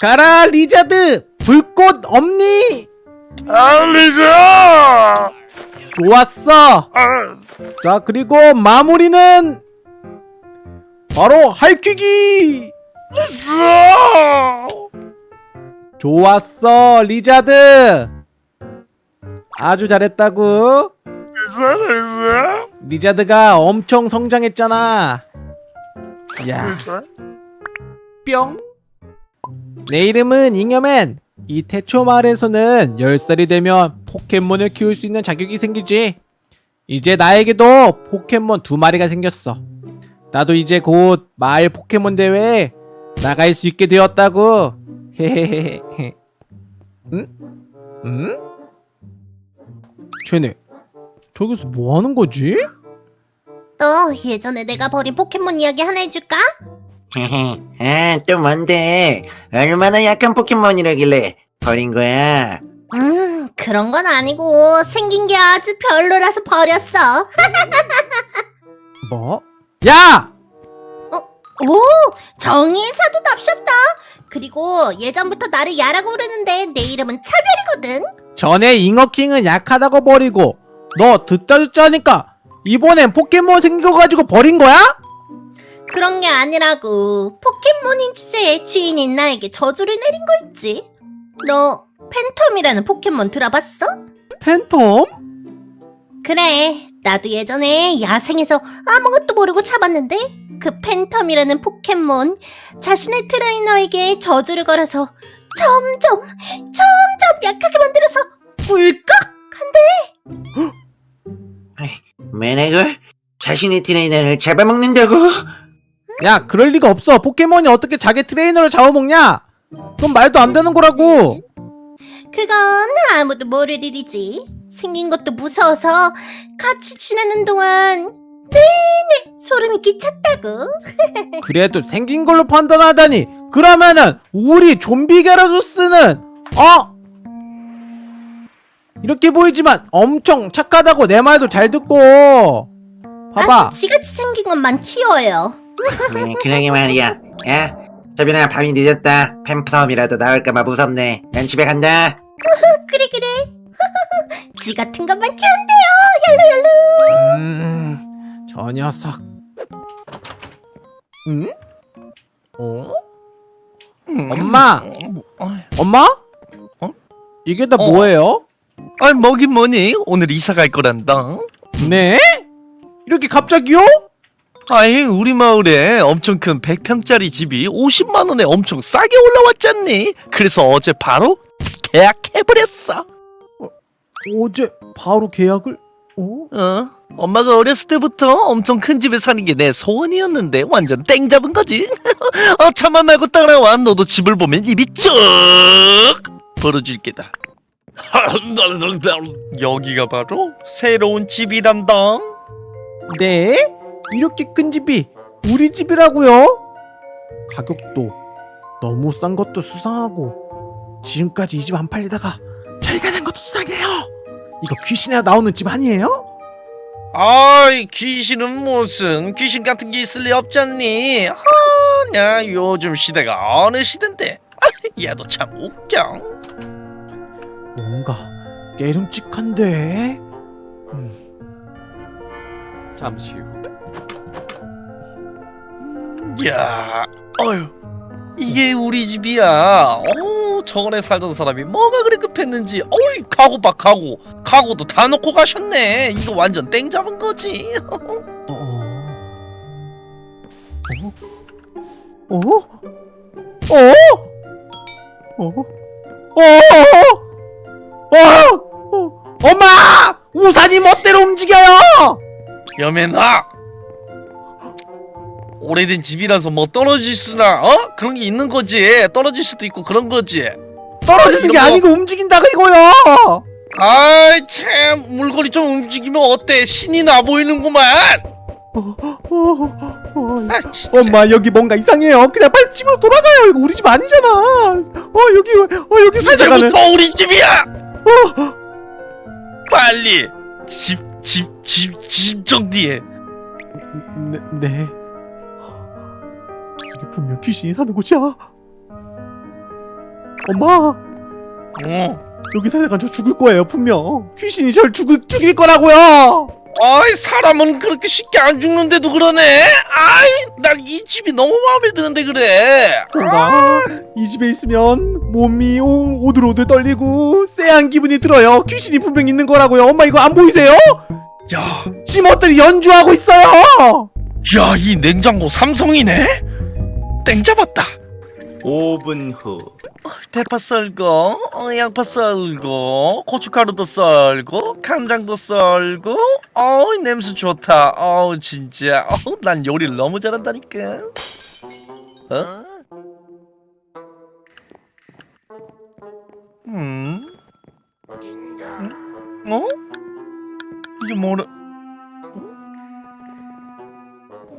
가라 리자드 불꽃엄니! 알리자! 좋았어 아, 자 그리고 마무리는 바로 할퀴기 자! 좋았어 리자드 아주 잘했다고 잘했어? 리자드가 엄청 성장했잖아 야? 뿅. 내 이름은 잉여맨. 이 태초 마을에서는 10살이 되면 포켓몬을 키울 수 있는 자격이 생기지. 이제 나에게도 포켓몬 두 마리가 생겼어. 나도 이제 곧 마을 포켓몬 대회에 나갈 수 있게 되었다고. 헤헤헤헤. 응? 응? 쟤네 저기서 뭐 하는 거지? 너 예전에 내가 버린 포켓몬 이야기 하나 해줄까? 아, 또 뭔데? 얼마나 약한 포켓몬이라길래 버린 거야? 음 그런 건 아니고 생긴 게 아주 별로라서 버렸어 뭐? 야! 오 정의의 사도 납셨다 그리고 예전부터 나를 야라고 부르는데 내 이름은 차별이거든 전에 잉어킹은 약하다고 버리고 너 듣다 듣자 하니까 이번엔 포켓몬 생겨가지고 버린 거야? 그런 게 아니라고 포켓몬인 주제에 주인인 나에게 저주를 내린 거 있지 너 팬텀이라는 포켓몬 들어봤어? 팬텀? 그래, 나도 예전에 야생에서 아무것도 모르고 잡았는데 그 팬텀이라는 포켓몬 자신의 트레이너에게 저주를 걸어서 점점 점점 약하게 만들어서 울컥한데 매너걸? 자신의 트레이너를 잡아먹는다고? 야 그럴 리가 없어 포켓몬이 어떻게 자기 트레이너를 잡아먹냐? 그건 말도 안 되는 거라고 그건 아무도 모를 일이지. 생긴 것도 무서워서 같이 지내는 동안 내내 소름이 끼쳤다고. 그래도 생긴 걸로 판단하다니 그러면은 우리 좀비 게라도스는 어? 이렇게 보이지만 엄청 착하다고 내 말도 잘 듣고 봐봐 아주 지같이 생긴 것만 키워요. 네, 그러게 말이야. 야, 저빈아, 밤이 늦었다. 팬텀이라도 나올까봐 무섭네. 난 집에 간다. 그래 그래. 지 같은 것만 키운대요. 얄루얄루. 음, 저 녀석. 응? 어? 엄마, 엄마? 어? 이게 다 어. 뭐예요? 아이 뭐긴 뭐니? 오늘 이사 갈 거란다. 네? 이렇게 갑자기요? 아이 우리 마을에 엄청 큰 100평짜리 집이 50만 원에 엄청 싸게 올라왔잖니. 그래서 어제 바로 계약해버렸어. 어제 바로 계약을? 어? 어? 엄마가 어렸을 때부터 엄청 큰 집에 사는 게 내 소원이었는데 완전 땡 잡은 거지. 어 참아 말고 따라와. 너도 집을 보면 입이 쭉 벌어질 게다. 여기가 바로 새로운 집이란다. 네? 이렇게 큰 집이 우리 집이라고요? 가격도 너무 싼 것도 수상하고 지금까지 이 집 안 팔리다가 저희가 낸 것도 수상해요. 이거 귀신이라 나오는 집 아니에요? 아이 귀신은 무슨 귀신 같은 게 있을 리 없잖니. 아, 야 요즘 시대가 어느 시대인데. 아, 얘도 참 웃겨. 뭔가 깨름직한데. 음. 잠시 후. 야, 어휴, 이게 우리 집이야. 어, 저번에 살던 사람이 뭐가 그리 급했는지. 어이, 가구 봐, 가구. 가구도 다 놓고 가셨네. 이거 완전 땡 잡은 거지. 어? 어? 어? 어? 어? 어? 어? 엄마! 우산이 멋대로 움직여요! 여매나. 오래된 집이라서 뭐 떨어질 수나 어 그런 게 있는 거지 떨어질 수도 있고 그런 거지 떨어지는 게 거- 아니고 움직인다고 이거요! 아이 참 물건이 좀 움직이면 어때 신이 나 보이는구만 어, 어, 아 진짜 엄마 여기 뭔가 이상해요. 그냥 빨리 집으로 돌아가요. 이거 우리 집 아니잖아. 어 여기 어 여기 살자가는. 이제부터 우리 집이야 빨리 집 집 집 집 정리해 네, 네. 이게 분명 귀신이 사는 곳이야. 엄마 어. 여기 살다가 저 죽을 거예요 분명 귀신이 절 죽을, 죽일 거라고요 아이 사람은 그렇게 쉽게 안 죽는데도 그러네. 아이 난 이 집이 너무 마음에 드는데 그래. 뭔가 이 집에 있으면 몸이 오- 오들오들 떨리고 쎄한 기분이 들어요 귀신이 분명 있는 거라고요 엄마 이거 안 보이세요? 야, 심어들이 연주하고 있어요 야 이 냉장고 삼성이네. 땡 잡았다. 5분 후 대파 썰고, 어, 양파 썰고, 고춧가루도 썰고, 간장도 썰고. 어우 냄새 좋다. 어우 진짜. 어우 난 요리를 너무 잘한다니까. 어? 음? 음? 어? 이게 뭐라?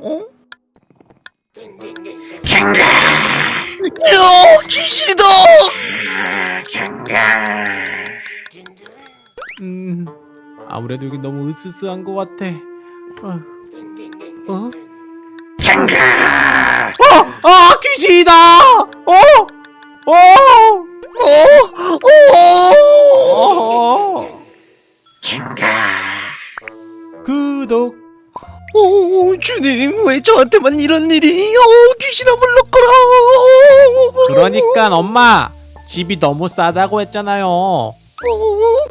어? 어? 야 귀신이다! 음 아무래도 여기 너무 으스스한 것 같아 어? 어? 어! 아 귀신이다! 어? 어? 어? 주님 왜 저한테만 이런 일이? 어 귀신아 물러거라. 그러니까 엄마 집이 너무 싸다고 했잖아요 어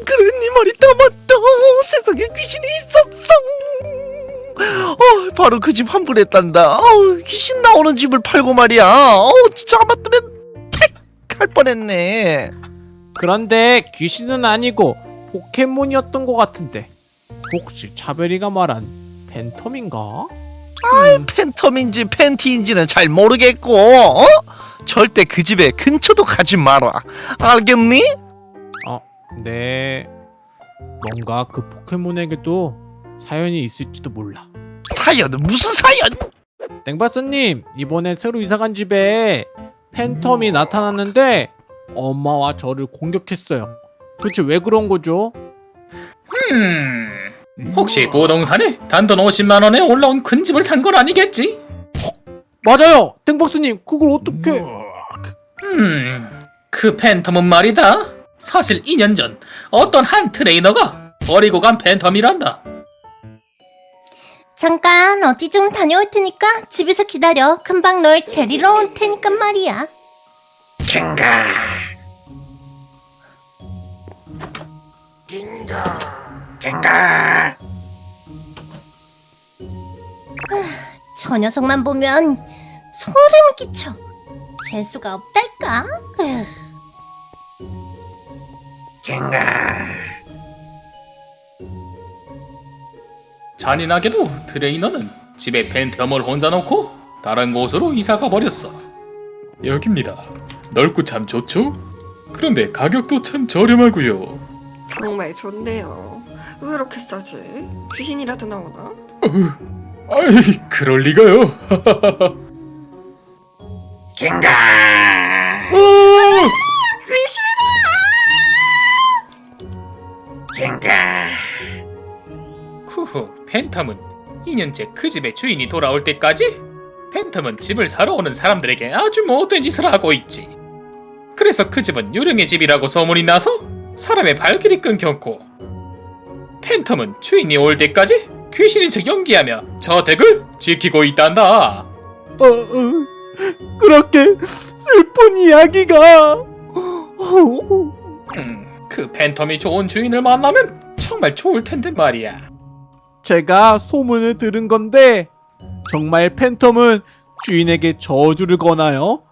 그래 네 말이 다 맞다. 세상에 귀신이 있었어. 어 바로 그 집 환불했단다. 어우 귀신 나오는 집을 팔고 말이야. 어 진짜 아마뜨면 팩할 뻔했네. 그런데 귀신은 아니고 포켓몬이었던 것 같은데 혹시 차별이가 말한 팬텀인가? 음, 팬텀인지 팬티인지는 잘 모르겠고 어? 절대 그 집에 근처도 가지 마라. 알겠니? 네 뭔가 그 포켓몬에게도 사연이 있을지도 몰라 사연은 무슨 사연? 땡바스님 이번에 새로 이사간 집에 팬텀이 나타났는데 엄마와 저를 공격했어요 도대체 왜 그런 거죠? 음, 혹시 부동산에 단돈 50만 원에 올라온 큰 집을 산 건 아니겠지? 맞아요 땡박스님 그걸 어떻게 음, 그 팬텀은 말이다. 사실 2년 전 어떤 한 트레이너가 버리고 간 팬텀이란다. 잠깐 어디 좀 다녀올 테니까 집에서 기다려. 금방 널 데리러 올 테니까 말이야. 저 녀석만 보면 소름 끼쳐. 재수가 없달까? 에휴. 잔인하게도 트레이너는 집에 팬텀을 혼자 놓고 다른 곳으로 이사가 버렸어. 여깁니다. 넓고 참 좋죠? 그런데 가격도 참 저렴하고요. 정말 좋네요. 왜 이렇게 싸지? 귀신이라도 나오나? 아이, 그럴 리가요. 어! 그후 팬텀은 2년째 그 집의 주인이 돌아올 때까지 팬텀은 집을 사러 오는 사람들에게 아주 못된 짓을 하고 있지. 그래서 그 집은 유령의 집이라고 소문이 나서 사람의 발길이 끊겼고 팬텀은 주인이 올 때까지 귀신인 척 연기하며 저택을 지키고 있단다. 어, 어, 그렇게 슬픈 이야기가 어, 음, 그 팬텀이 좋은 주인을 만나면 정말 좋을 텐데 말이야. 제가 소문을 들은 건데 정말 팬텀은 주인에게 저주를 거나요?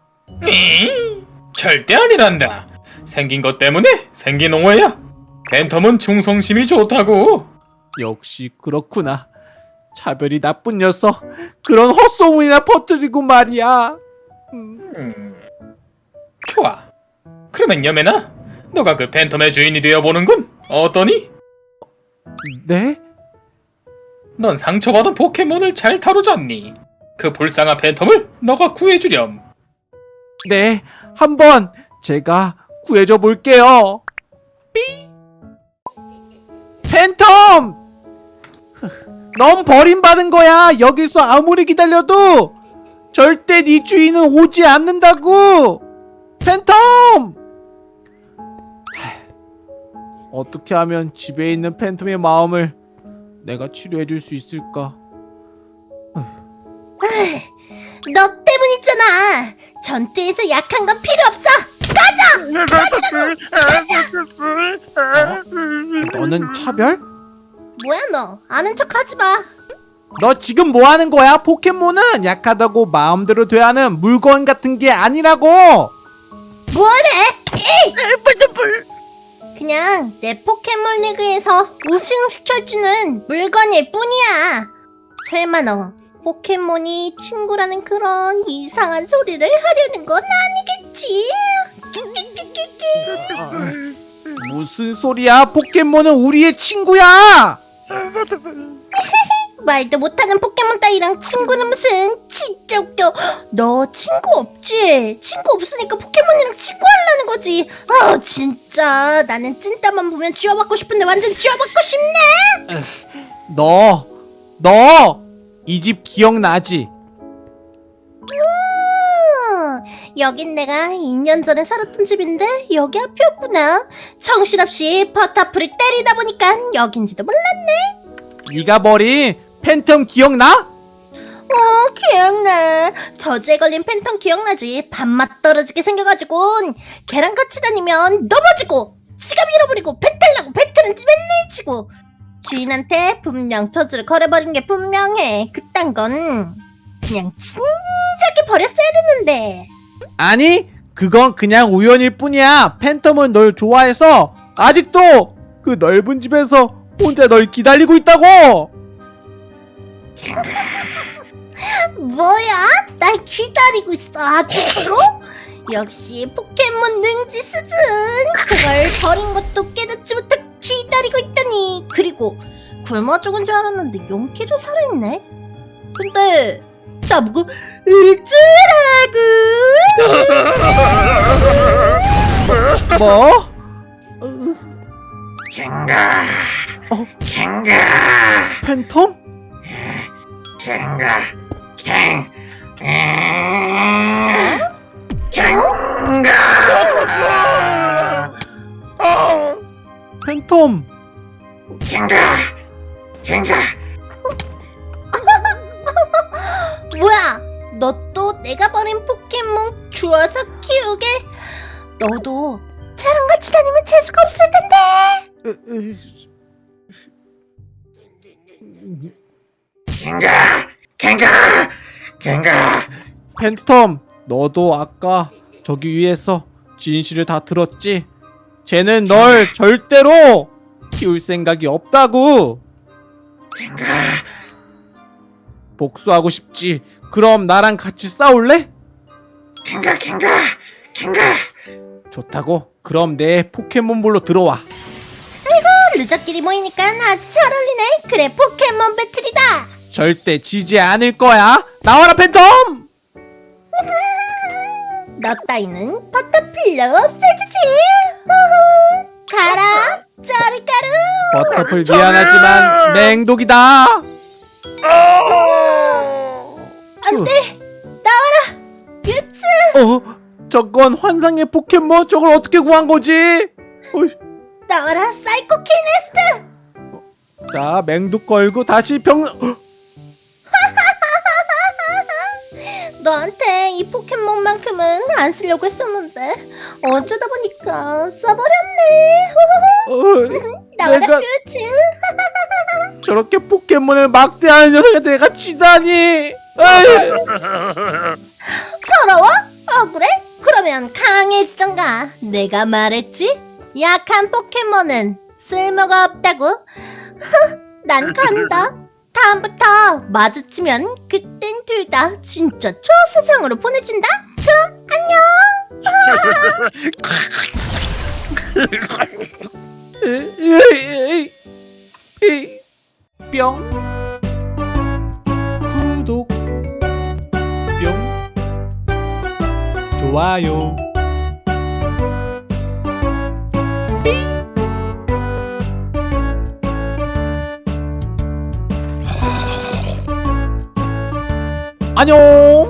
잉? 절대 아니란다. 생긴 것 때문에 생긴 오해야. 팬텀은 충성심이 좋다고. 역시 그렇구나. 차별이 나쁜 녀석. 그런 헛소문이나 퍼뜨리고 말이야. 음, 음, 좋아. 그러면 여매나, 너가 그 팬텀의 주인이 되어보는군. 어떠니? 네? 넌 상처받은 포켓몬을 잘 다루잖니. 그 불쌍한 팬텀을 너가 구해주렴. 네, 한번 제가 구해줘 볼게요. 삐. 팬텀! 넌 버림받은 거야! 여기서 아무리 기다려도 절대 네 주인은 오지 않는다고! 팬텀! 어떻게 하면 집에 있는 팬텀의 마음을 내가 치료해줄 수 있을까? 너 때문이잖아! 전투에서 약한 건 필요 없어! 너는 차별? 뭐야 너? 아는 척 하지 마. 너 지금 뭐 하는 거야? 포켓몬은 약하다고 마음대로 대하는 물건 같은 게 아니라고! 뭐래? 에이! 그냥 내 포켓몬 리그에서 우승시켜주는 물건일 뿐이야. 설마 너 포켓몬이 친구라는 그런 이상한 소리를 하려는 건 아니겠지? 무슨 소리야? 포켓몬은 우리의 친구야! 말도 못하는 포켓몬 따위랑 친구는 무슨 진짜 웃겨 너 친구 없지? 친구 없으니까 포켓몬이랑 친구하려는 거지 아 진짜 나는 찐따만 보면 쥐어받고 싶은데 완전 쥐어받고 싶네 너, 너! 이 집 기억나지? 어, 여긴 내가 2년 전에 살았던 집인데 여기 앞이었구나. 정신없이 버터풀을 때리다 보니까 여긴지도 몰랐네. 네가 버린 팬텀 기억나? 어 기억나. 저주에 걸린 팬텀 기억나지? 밥맛 떨어지게 생겨가지고 걔랑 같이 다니면 넘어지고 지갑 잃어버리고 배탈 나고 배탈은 맨날 치고 주인한테 분명 저주를 걸어버린 게 분명해. 그딴 건 그냥 진작에 버렸어야 됐는데 아니, 그건 그냥 우연일 뿐이야. 팬텀은 널 좋아해서 아직도 그 넓은 집에서 혼자 널 기다리고 있다고! 뭐야? 날 기다리고 있어 아직도? 역시 포켓몬 능지 수준! 그걸 버린 것도 깨닫지 못하고 기다리고 있다니. 그리고 굶어 죽은 줄 알았는데 용기로 살아있네? 근데 나보고 어쩌라고. 뭐? 갱가. 어? 갱가. 팬텀? 갱가. 갱 음, 갱가. 팬텀! 갱가. 갱가 내가 버린 포켓몬 주워서 키우게 너도 쟤랑 같이 다니면 재수가 없을 텐데 갱가 갱가 갱가 팬텀, 너도 아까 저기 위에서 진실을 다 들었지? 쟤는 널 절대로 키울 생각이 없다고! 갱가 복수하고 싶지? 그럼 나랑 같이 싸울래? 갱가 갱가 갱가 좋다고? 그럼 내 포켓몬볼로 들어와. loser끼리 모이니까 아주 잘 어울리네 그래 포켓몬 battle이다 절대 지지 않을 거야. 나와라 팬텀! 너 따위는 버터플로 없애주지. 가라 저리가루 버터플 미안하지만 맹독이다. 안돼! 나와라! 뮤츠 어? 저건 환상의 포켓몬? 저걸 어떻게 구한 거지? 어이, 나와라 사이코키네시스! 자, 맹독 걸고 다시 병... 어, 너한테 이 포켓몬만큼은 안 쓰려고 했었는데 어쩌다 보니까 써버렸네. 어, 나와라 내가- 유츠 저렇게 포켓몬을 막대하는 녀석에 내가 치다니. 서러워? 억울해? 그러면 강해지던가 내가 말했지? 약한 포켓몬은 쓸모가 없다고 난 간다 다음부터 마주치면 그땐 둘 다 진짜 초세상으로 보내준다 그럼 에이, 뿅. 좋아요. 안녕.